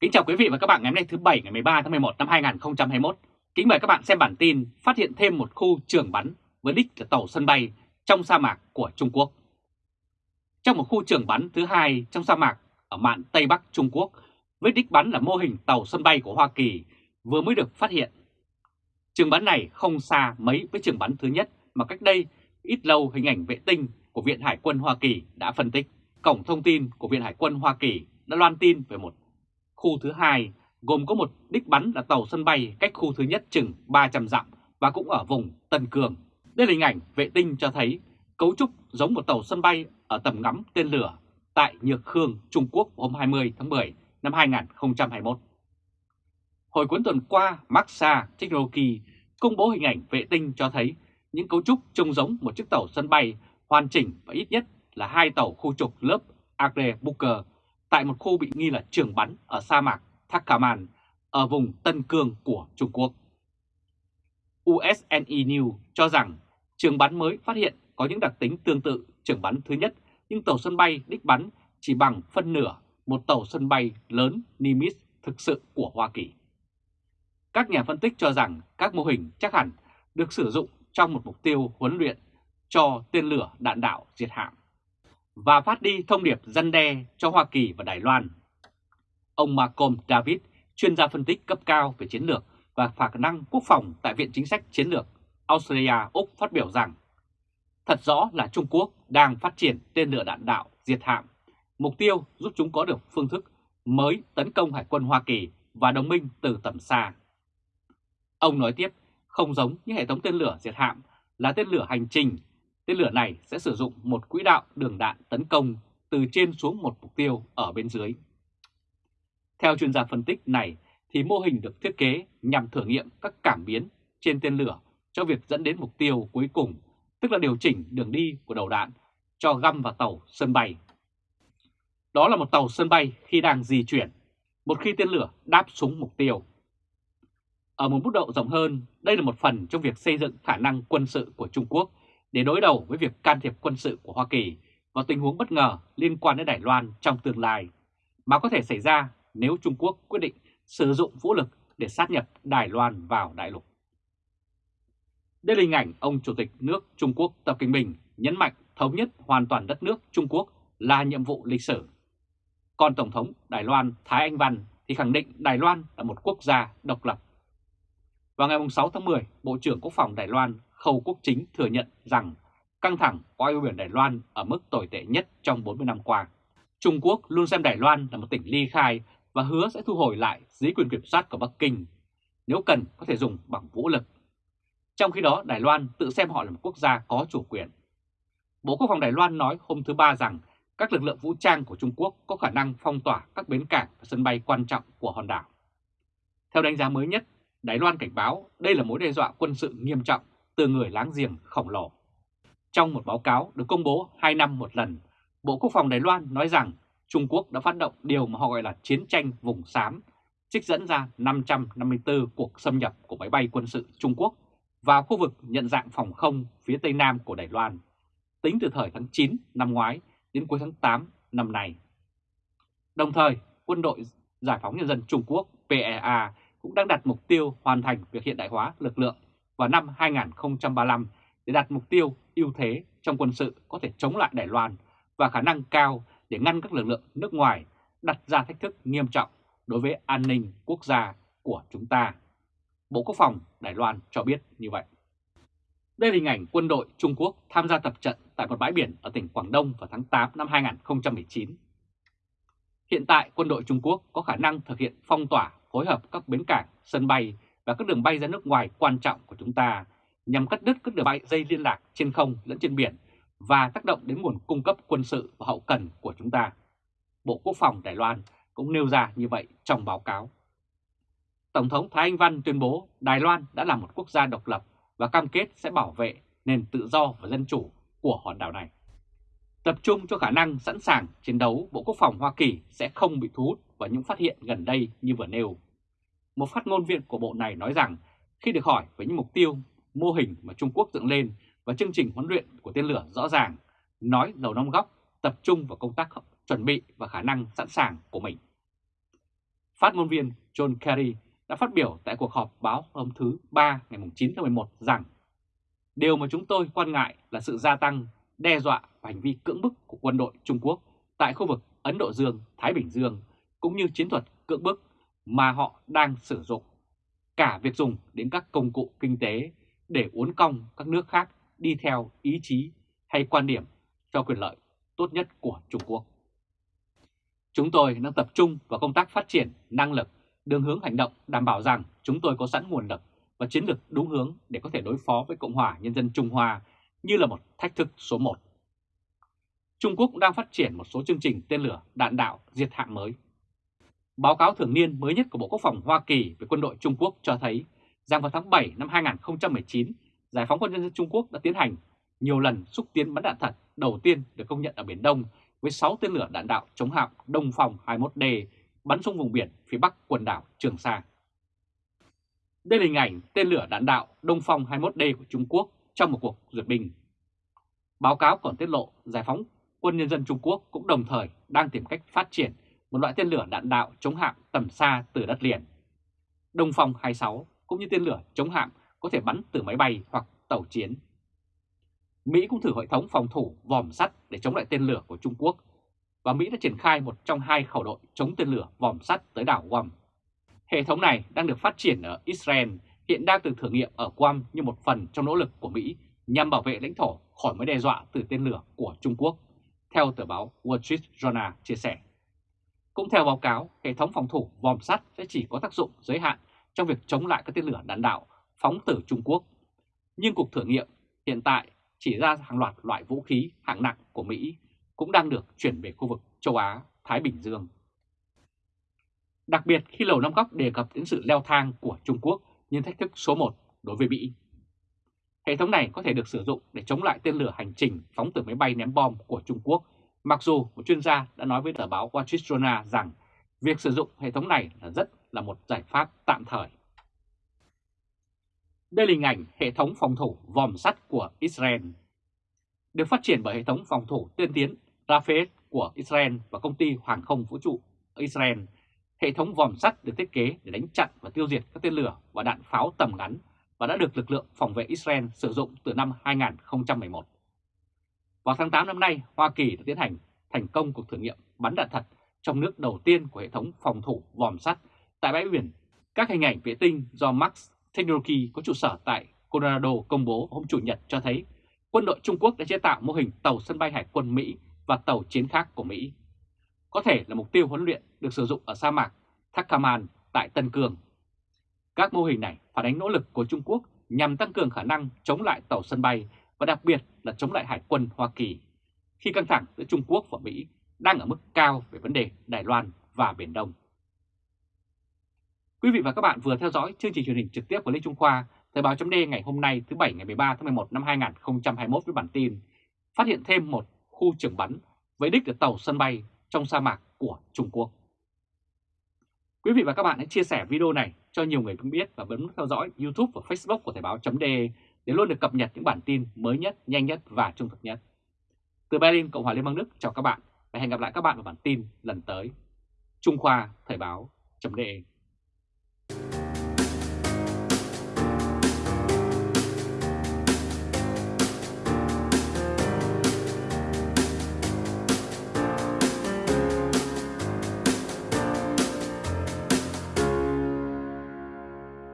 Kính chào quý vị và các bạn ngày hôm nay thứ Bảy ngày 13 tháng 11 năm 2021. Kính mời các bạn xem bản tin phát hiện thêm một khu trường bắn với đích là tàu sân bay trong sa mạc của Trung Quốc. Trong một khu trường bắn thứ hai trong sa mạc ở mạn Tây Bắc Trung Quốc, với đích bắn là mô hình tàu sân bay của Hoa Kỳ vừa mới được phát hiện. Trường bắn này không xa mấy với trường bắn thứ nhất mà cách đây ít lâu hình ảnh vệ tinh của Viện Hải quân Hoa Kỳ đã phân tích. Cổng thông tin của Viện Hải quân Hoa Kỳ đã loan tin về một khu thứ hai gồm có một đích bắn là tàu sân bay cách khu thứ nhất chừng 300 dặm và cũng ở vùng Tân Cường. Đây là hình ảnh vệ tinh cho thấy cấu trúc giống một tàu sân bay ở tầm ngắm tên lửa tại Nhược Khương, Trung Quốc hôm 20 tháng 10 năm 2021. Hồi cuối tuần qua, Maxa Technology công bố hình ảnh vệ tinh cho thấy những cấu trúc trông giống một chiếc tàu sân bay hoàn chỉnh và ít nhất là hai tàu khu trục lớp Agre Booker tại một khu bị nghi là trường bắn ở sa mạc Thakaman ở vùng Tân Cương của Trung Quốc. USNE News cho rằng trường bắn mới phát hiện có những đặc tính tương tự trường bắn thứ nhất, nhưng tàu sân bay đích bắn chỉ bằng phân nửa một tàu sân bay lớn Nimitz thực sự của Hoa Kỳ. Các nhà phân tích cho rằng các mô hình chắc hẳn được sử dụng trong một mục tiêu huấn luyện cho tên lửa đạn đạo diệt hạm và phát đi thông điệp dân đe cho Hoa Kỳ và Đài Loan. Ông Malcolm David, chuyên gia phân tích cấp cao về chiến lược và khả năng quốc phòng tại Viện Chính sách Chiến lược Australia Úc phát biểu rằng Thật rõ là Trung Quốc đang phát triển tên lửa đạn đạo diệt hạm, mục tiêu giúp chúng có được phương thức mới tấn công Hải quân Hoa Kỳ và đồng minh từ tầm xa. Ông nói tiếp, không giống như hệ thống tên lửa diệt hạm là tên lửa hành trình Tên lửa này sẽ sử dụng một quỹ đạo đường đạn tấn công từ trên xuống một mục tiêu ở bên dưới. Theo chuyên gia phân tích này, thì mô hình được thiết kế nhằm thử nghiệm các cảm biến trên tên lửa cho việc dẫn đến mục tiêu cuối cùng, tức là điều chỉnh đường đi của đầu đạn cho găm vào tàu sân bay. Đó là một tàu sân bay khi đang di chuyển, một khi tên lửa đáp xuống mục tiêu. Ở một mức độ rộng hơn, đây là một phần trong việc xây dựng khả năng quân sự của Trung Quốc để đối đầu với việc can thiệp quân sự của Hoa Kỳ vào tình huống bất ngờ liên quan đến Đài Loan trong tương lai, mà có thể xảy ra nếu Trung Quốc quyết định sử dụng vũ lực để sát nhập Đài Loan vào đại lục. Đây là hình ảnh ông Chủ tịch nước Trung Quốc Tập Kinh Bình nhấn mạnh thống nhất hoàn toàn đất nước Trung Quốc là nhiệm vụ lịch sử. Còn Tổng thống Đài Loan Thái Anh Văn thì khẳng định Đài Loan là một quốc gia độc lập. Vào ngày 6 tháng 10, Bộ trưởng Quốc phòng Đài Loan Khâu Quốc Chính thừa nhận rằng căng thẳng qua eo biển Đài Loan ở mức tồi tệ nhất trong 40 năm qua. Trung Quốc luôn xem Đài Loan là một tỉnh ly khai và hứa sẽ thu hồi lại dưới quyền kiểm soát của Bắc Kinh, nếu cần có thể dùng bằng vũ lực. Trong khi đó Đài Loan tự xem họ là một quốc gia có chủ quyền. Bộ Quốc phòng Đài Loan nói hôm thứ Ba rằng các lực lượng vũ trang của Trung Quốc có khả năng phong tỏa các bến cảng và sân bay quan trọng của hòn đảo. Theo đánh giá mới nhất, Đài Loan cảnh báo đây là mối đe dọa quân sự nghiêm trọng từ người láng giềng khổng lồ. Trong một báo cáo được công bố 2 năm một lần, Bộ Quốc phòng Đài Loan nói rằng Trung Quốc đã phát động điều mà họ gọi là chiến tranh vùng xám, trích dẫn ra 554 cuộc xâm nhập của máy bay quân sự Trung Quốc vào khu vực nhận dạng phòng không phía tây nam của Đài Loan, tính từ thời tháng 9 năm ngoái đến cuối tháng 8 năm nay. Đồng thời, Quân đội Giải phóng Nhân dân Trung Quốc PEA cũng đang đặt mục tiêu hoàn thành việc hiện đại hóa lực lượng vào năm 2035 để đạt mục tiêu ưu thế trong quân sự có thể chống lại Đài Loan và khả năng cao để ngăn các lực lượng nước ngoài đặt ra thách thức nghiêm trọng đối với an ninh quốc gia của chúng ta. Bộ Quốc phòng Đài Loan cho biết như vậy. Đây là hình ảnh quân đội Trung Quốc tham gia tập trận tại một bãi biển ở tỉnh Quảng Đông vào tháng 8 năm 2019. Hiện tại quân đội Trung Quốc có khả năng thực hiện phong tỏa phối hợp các bến cảng, sân bay và các đường bay ra nước ngoài quan trọng của chúng ta nhằm cắt đứt các đường bay dây liên lạc trên không lẫn trên biển và tác động đến nguồn cung cấp quân sự và hậu cần của chúng ta. Bộ Quốc phòng Đài Loan cũng nêu ra như vậy trong báo cáo. Tổng thống Thái Anh Văn tuyên bố Đài Loan đã là một quốc gia độc lập và cam kết sẽ bảo vệ nền tự do và dân chủ của hòn đảo này. Tập trung cho khả năng sẵn sàng chiến đấu, Bộ Quốc phòng Hoa Kỳ sẽ không bị thu hút vào những phát hiện gần đây như vừa nêu. Một phát ngôn viên của bộ này nói rằng khi được hỏi về những mục tiêu, mô hình mà Trung Quốc dựng lên và chương trình huấn luyện của tên lửa rõ ràng, nói lầu năm góc tập trung vào công tác chuẩn bị và khả năng sẵn sàng của mình. phát ngôn viên John Kerry đã phát biểu tại cuộc họp báo hôm thứ Ba ngày 9 tháng 11 rằng Điều mà chúng tôi quan ngại là sự gia tăng, đe dọa và hành vi cưỡng bức của quân đội Trung Quốc tại khu vực Ấn Độ Dương, Thái Bình Dương, cũng như chiến thuật cưỡng bức mà họ đang sử dụng. Cả việc dùng đến các công cụ kinh tế để uốn cong các nước khác đi theo ý chí hay quan điểm cho quyền lợi tốt nhất của Trung Quốc. Chúng tôi đang tập trung vào công tác phát triển năng lực, đường hướng hành động đảm bảo rằng chúng tôi có sẵn nguồn lực và chiến lược đúng hướng để có thể đối phó với Cộng hòa Nhân dân Trung Hoa như là một thách thức số 1. Trung Quốc cũng đang phát triển một số chương trình tên lửa đạn đạo diệt hạng mới. Báo cáo thường niên mới nhất của Bộ Quốc phòng Hoa Kỳ về quân đội Trung Quốc cho thấy rằng vào tháng 7 năm 2019, Giải phóng quân nhân dân Trung Quốc đã tiến hành nhiều lần xúc tiến bắn đạn thật đầu tiên được công nhận ở Biển Đông với 6 tên lửa đạn đạo chống hạm Đông Phong 21D bắn xuống vùng biển phía bắc quần đảo Trường Sa. Đây là hình ảnh tên lửa đạn đạo Đông Phong 21D của Trung Quốc trong một cuộc duyệt binh. Báo cáo còn tiết lộ Giải phóng quân nhân dân Trung Quốc cũng đồng thời đang tìm cách phát triển một loại tên lửa đạn đạo chống hạm tầm xa từ đất liền. Đông Phong 26 cũng như tên lửa chống hạm có thể bắn từ máy bay hoặc tàu chiến. Mỹ cũng thử hệ thống phòng thủ vòm sắt để chống lại tên lửa của Trung Quốc và Mỹ đã triển khai một trong hai khẩu đội chống tên lửa vòm sắt tới đảo Guam. Hệ thống này đang được phát triển ở Israel, hiện đang được thử nghiệm ở Guam như một phần trong nỗ lực của Mỹ nhằm bảo vệ lãnh thổ khỏi mối đe dọa từ tên lửa của Trung Quốc, theo tờ báo Wall Street Journal chia sẻ. Cũng theo báo cáo, hệ thống phòng thủ vòm sắt sẽ chỉ có tác dụng giới hạn trong việc chống lại các tên lửa đạn đạo phóng từ Trung Quốc. Nhưng cuộc thử nghiệm hiện tại chỉ ra hàng loạt loại vũ khí hạng nặng của Mỹ cũng đang được chuyển về khu vực châu Á, Thái Bình Dương. Đặc biệt khi Lầu Năm Góc đề cập đến sự leo thang của Trung Quốc như thách thức số 1 đối với Mỹ. Hệ thống này có thể được sử dụng để chống lại tên lửa hành trình phóng từ máy bay ném bom của Trung Quốc, mặc dù một chuyên gia đã nói với tờ báo Wall Street Journal rằng việc sử dụng hệ thống này là rất là một giải pháp tạm thời. Đây là hình ảnh hệ thống phòng thủ vòm sắt của Israel. Được phát triển bởi hệ thống phòng thủ tiên tiến Rafael của Israel và công ty hàng không vũ trụ Israel, hệ thống vòm sắt được thiết kế để đánh chặn và tiêu diệt các tên lửa và đạn pháo tầm ngắn và đã được lực lượng phòng vệ Israel sử dụng từ năm 2011. Vào tháng 8 năm nay, Hoa Kỳ đã tiến hành thành công cuộc thử nghiệm bắn đạn thật trong nước đầu tiên của hệ thống phòng thủ vòm sắt tại bãi biển. Các hình ảnh vệ tinh do Max Technology có trụ sở tại Colorado công bố hôm Chủ nhật cho thấy quân đội Trung Quốc đã chế tạo mô hình tàu sân bay hải quân Mỹ và tàu chiến khác của Mỹ. Có thể là mục tiêu huấn luyện được sử dụng ở sa mạc Thakaman tại Tân Cương. Các mô hình này phản ánh nỗ lực của Trung Quốc nhằm tăng cường khả năng chống lại tàu sân bay và đặc biệt là chống lại hải quân Hoa Kỳ khi căng thẳng giữa Trung Quốc và Mỹ đang ở mức cao về vấn đề Đài Loan và Biển Đông. Quý vị và các bạn vừa theo dõi chương trình truyền hình trực tiếp của Lê Trung Khoa, Thời báo chấm ngày hôm nay thứ Bảy ngày 13 tháng 11 năm 2021 với bản tin Phát hiện thêm một khu trường bắn với đích ở tàu sân bay trong sa mạc của Trung Quốc. Quý vị và các bạn hãy chia sẻ video này cho nhiều người cũng biết và bấm theo dõi YouTube và Facebook của Thời báo chấm để để luôn được cập nhật những bản tin mới nhất, nhanh nhất và trung thực nhất. Từ Berlin, Cộng hòa Liên bang Đức chào các bạn và hẹn gặp lại các bạn vào bản tin lần tới. Trung Khoa Thời báo chấm